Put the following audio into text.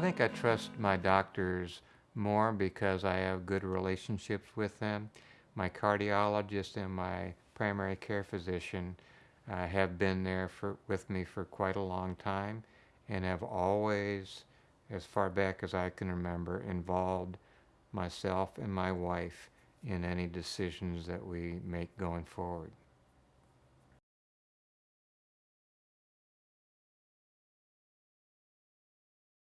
I think I trust my doctors more because I have good relationships with them. My cardiologist and my primary care physician uh, have been there for, with me for quite a long time and have always, as far back as I can remember, involved myself and my wife in any decisions that we make going forward.